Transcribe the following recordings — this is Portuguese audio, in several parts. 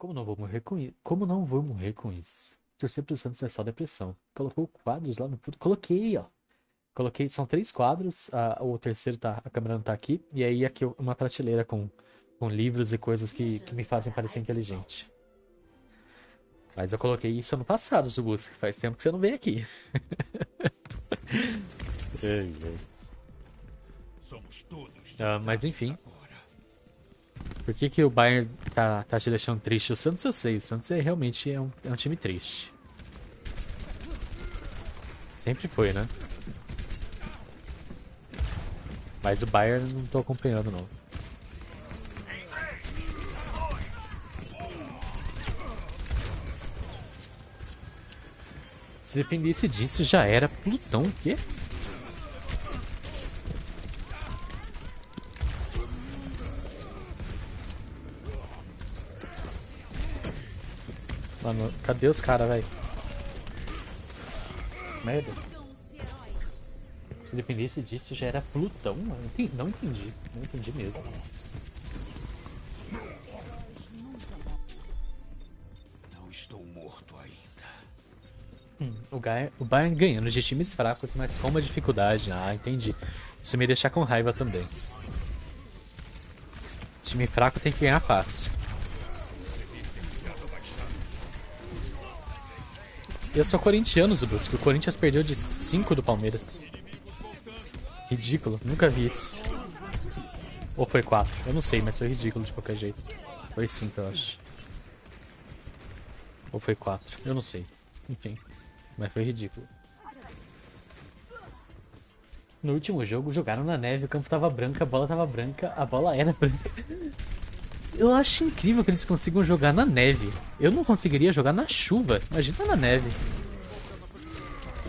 Como não vou morrer com isso? Como não vou morrer com isso? Torcer pro Santos é só depressão. Colocou quadros lá no fundo. Coloquei, ó. Coloquei, são três quadros. A, o terceiro tá, a câmera não tá aqui. E aí aqui uma prateleira com, com livros e coisas que, que me fazem parecer inteligente. Mas eu coloquei isso ano passado, Zubus. Faz tempo que você não vem aqui. ai, ai. Ah, mas enfim. Por que, que o Bayern tá, tá te deixando triste? O Santos eu sei, o Santos é, realmente é um, é um time triste. Sempre foi, né? Mas o Bayern não tô acompanhando não. Se dependesse disso, já era Plutão, o quê? Mano, cadê os caras, velho? Merda. Se dependesse disso, já era Plutão, mano. Não entendi. Não entendi mesmo. Não estou morto ainda. Hum, o, Bayern, o Bayern ganhando de times fracos, mas com uma dificuldade. Ah, entendi. Isso me deixa com raiva também. Time fraco tem que ganhar fácil. Eu sou corintiano, Zubus, que o Corinthians perdeu de 5 do Palmeiras. Ridículo, nunca vi isso. Ou foi 4? Eu não sei, mas foi ridículo de qualquer jeito. Foi 5, eu acho. Ou foi 4? Eu não sei. Enfim, mas foi ridículo. No último jogo, jogaram na neve, o campo tava branco, a bola tava branca, a bola era branca. Eu acho incrível que eles consigam jogar na neve. Eu não conseguiria jogar na chuva. Imagina na neve.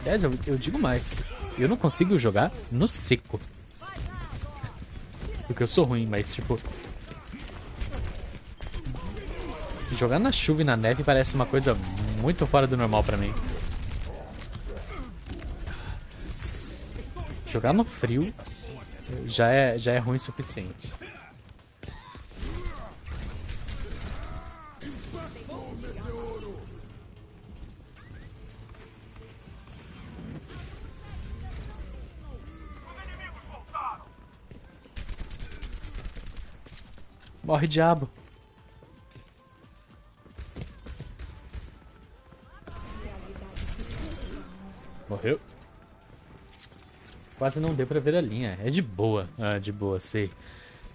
Aliás, eu, eu digo mais. Eu não consigo jogar no seco. Porque eu sou ruim, mas tipo... Jogar na chuva e na neve parece uma coisa muito fora do normal pra mim. Jogar no frio já é, já é ruim o suficiente. Morre, diabo. Morreu. Quase não deu pra ver a linha. É de boa. Ah, de boa, sei.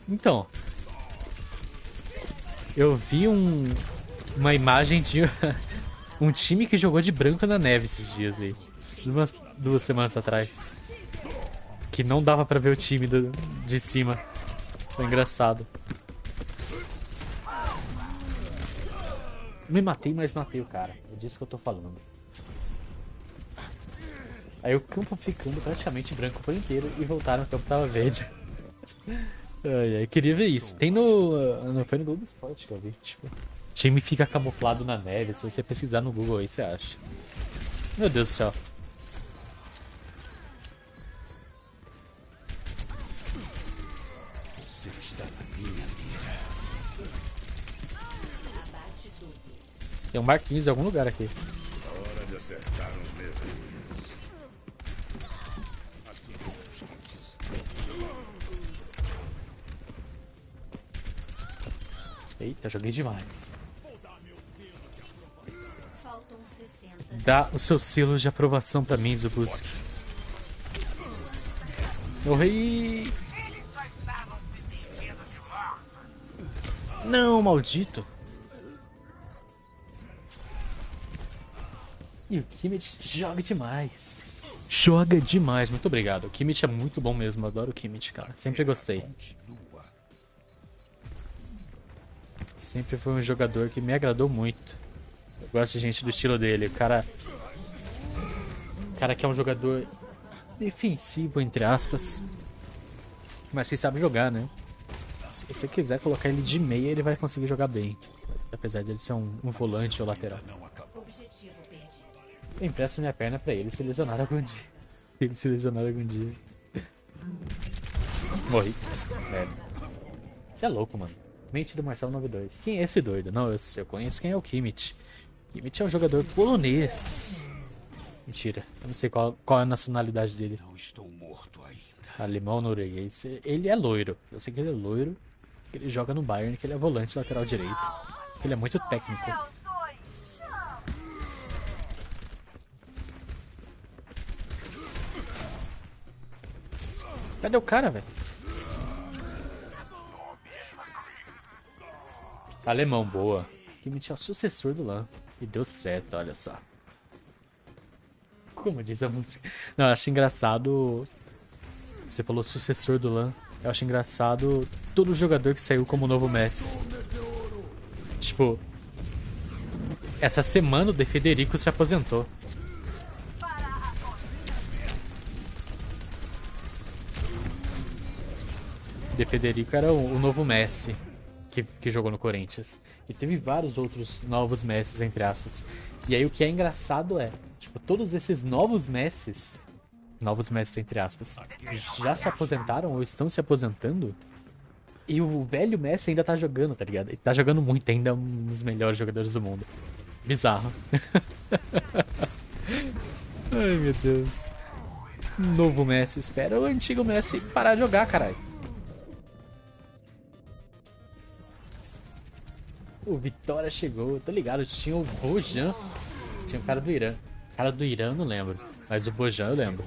Então. Eu vi um... Uma imagem de... um time que jogou de branco na neve esses dias aí. Umas duas semanas atrás. Que não dava pra ver o time do... de cima. Foi engraçado. Me matei, mas matei o cara. É disso que eu tô falando. Aí o campo ficando praticamente branco por inteiro e voltaram, o campo tava verde. ai, ai, queria ver isso. Tem no. Foi no Globo Esporte que eu vi. Tipo, time fica camuflado na neve. Se você pesquisar no Google aí, você acha. Meu Deus do céu. Tem um Marquinhos em algum lugar aqui. Hora de acertar os leves. Eita, joguei demais. Dá o seu selo de aprovação pra mim, Zubuski. Morri! Não, maldito! E o Kimmich joga demais. Joga demais, muito obrigado. O Kimmich é muito bom mesmo, adoro o Kimmich, cara. Sempre gostei. Sempre foi um jogador que me agradou muito. Eu gosto de gente do estilo dele. O cara. O cara que é um jogador defensivo, entre aspas. Mas que sabe jogar, né? Se você quiser colocar ele de meia, ele vai conseguir jogar bem. Apesar de ele ser um, um volante ou lateral. Eu empresto minha perna pra ele se lesionar algum dia. Se ele se lesionar algum dia. Morri. Merda. Você é louco, mano. Mente do Marcelo 92. Quem é esse doido? Não, eu, eu conheço quem é o Kimmich. Kimmich é um jogador polonês. Mentira, eu não sei qual, qual é a nacionalidade dele. Não estou morto ainda. Alemão norueguês. Ele é loiro. Eu sei que ele é loiro. Ele joga no Bayern, que ele é volante lateral direito. Ele é muito técnico. Cadê o cara, velho? Alemão, boa. Kimmich é o sucessor do Lan. E deu certo, olha só. Como diz a música. Não, eu acho engraçado. Você falou sucessor do Lan. Eu acho engraçado todo jogador que saiu como novo Messi. Tipo. Essa semana o De Federico se aposentou. De Federico era o, novo Messi que, que jogou no Corinthians. E teve vários outros novos Messis, entre aspas. E aí o que é engraçado é, tipo, todos esses novos Messis, novos Messis entre aspas, já se aposentaram ou estão se aposentando. E o velho Messi ainda tá jogando, tá ligado? Ele tá jogando muito, ainda é um dos melhores jogadores do mundo. Bizarro. Ai meu Deus. Novo Messi, espera o antigo Messi parar de jogar, caralho. O Vitória chegou, tô ligado, tinha o Bojan. Tinha o cara do Irã. O cara do Irã não lembro, mas o Bojan eu lembro.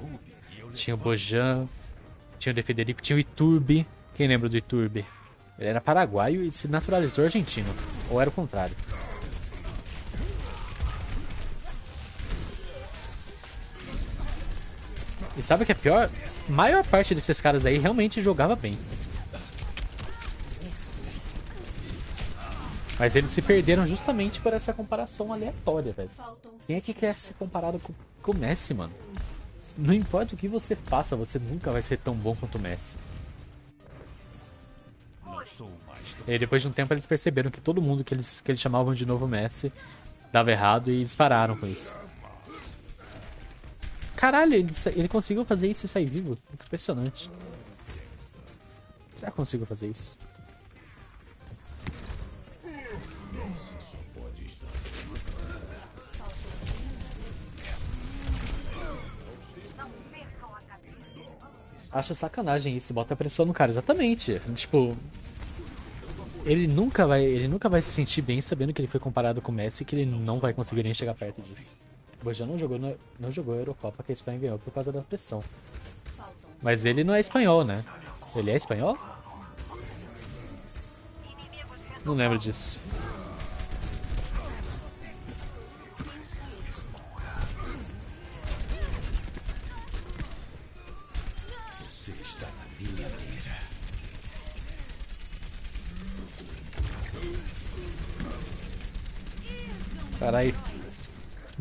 Tinha o Bojan, tinha o De Federico, tinha o Iturbe. Quem lembra do Iturbe? Ele era paraguaio e se naturalizou argentino. Ou era o contrário. E sabe o que é pior? A maior parte desses caras aí realmente jogava bem. Mas eles se perderam justamente por essa comparação aleatória, velho. Quem é que quer ser comparado com, com o Messi, mano? Não importa o que você faça, você nunca vai ser tão bom quanto o Messi. E depois de um tempo eles perceberam que todo mundo que eles, que eles chamavam de novo Messi dava errado e eles pararam com isso. Caralho, ele, ele conseguiu fazer isso e sair vivo. Impressionante. Será que consigo fazer isso? Acho sacanagem isso, bota pressão no cara, exatamente. Tipo, ele nunca vai, ele nunca vai se sentir bem sabendo que ele foi comparado com o Messi e que ele não vai conseguir nem chegar perto disso. O Bojan não jogou, não jogou a Eurocopa que a Espanha ganhou por causa da pressão. Mas ele não é espanhol, né? Ele é espanhol? Não lembro disso.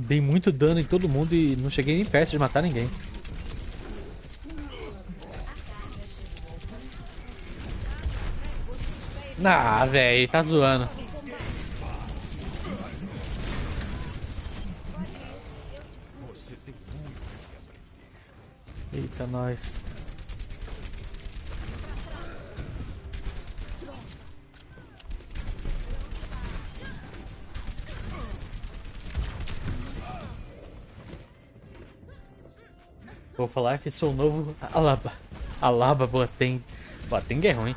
Dei muito dano em todo mundo e não cheguei nem perto de matar ninguém. Ah, velho, tá zoando. Eita, nós. Vou falar que sou o novo Alaba. Alaba Boateng. Boateng é ruim.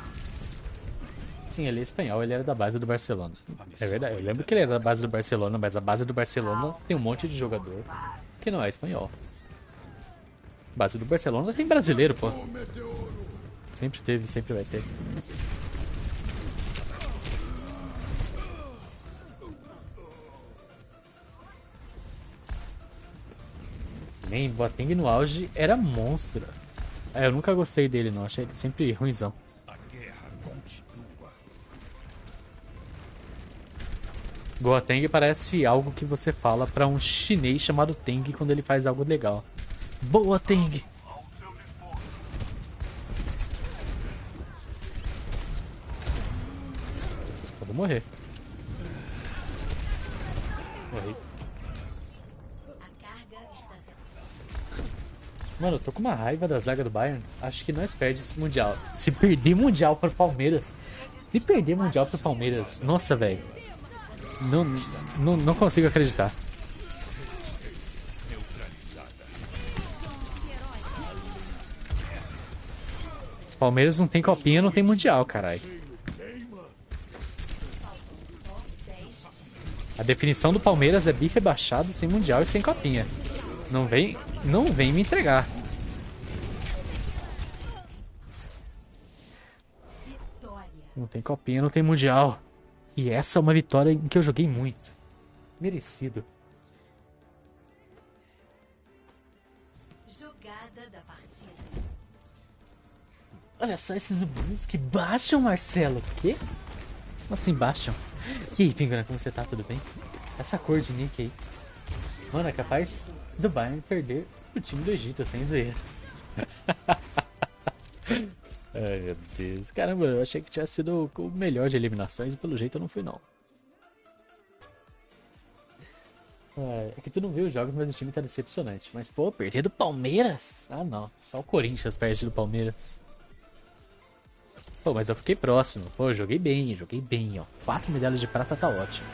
Sim, ele é espanhol, ele era da base do Barcelona. É verdade, eu lembro que ele era da base do Barcelona, mas a base do Barcelona tem um monte de jogador que não é espanhol. Base do Barcelona tem brasileiro, pô. Sempre teve, sempre vai ter. Também, Boateng no auge era monstro. É, eu nunca gostei dele não, achei ele sempre ruimzão. Boateng parece algo que você fala pra um chinês chamado Teng quando ele faz algo legal. Boa, Teng! Só vou morrer. Morri. Mano, eu tô com uma raiva da zaga do Bayern. Acho que nós perdemos esse Mundial. Se perder Mundial para o Palmeiras, E perder Mundial pro Palmeiras. Nossa, velho. Não, não, não consigo acreditar. Palmeiras não tem copinha, não tem mundial, caralho. A definição do Palmeiras é bi rebaixado, sem mundial e sem copinha. Não vem, não vem me entregar. Não tem copinha, não tem mundial. E essa é uma vitória em que eu joguei muito. Merecido. Jogada da partida. Olha só esses zumbis que baixam, Marcelo. Quê? Como assim baixam? E aí, Pingana, como você tá? Tudo bem? Essa cor de nick aí. Mano, é capaz do Bayern perder o time do Egito, sem zoeira. Ai, meu Deus. Caramba, eu achei que tinha sido o melhor de eliminações e pelo jeito eu não fui, não. É que tu não viu os jogos, mas o time tá decepcionante. Mas, pô, perder do Palmeiras? Ah, não. Só o Corinthians perde do Palmeiras. Pô, mas eu fiquei próximo. Pô, joguei bem, joguei bem, ó. Quatro medalhas de prata tá ótimo.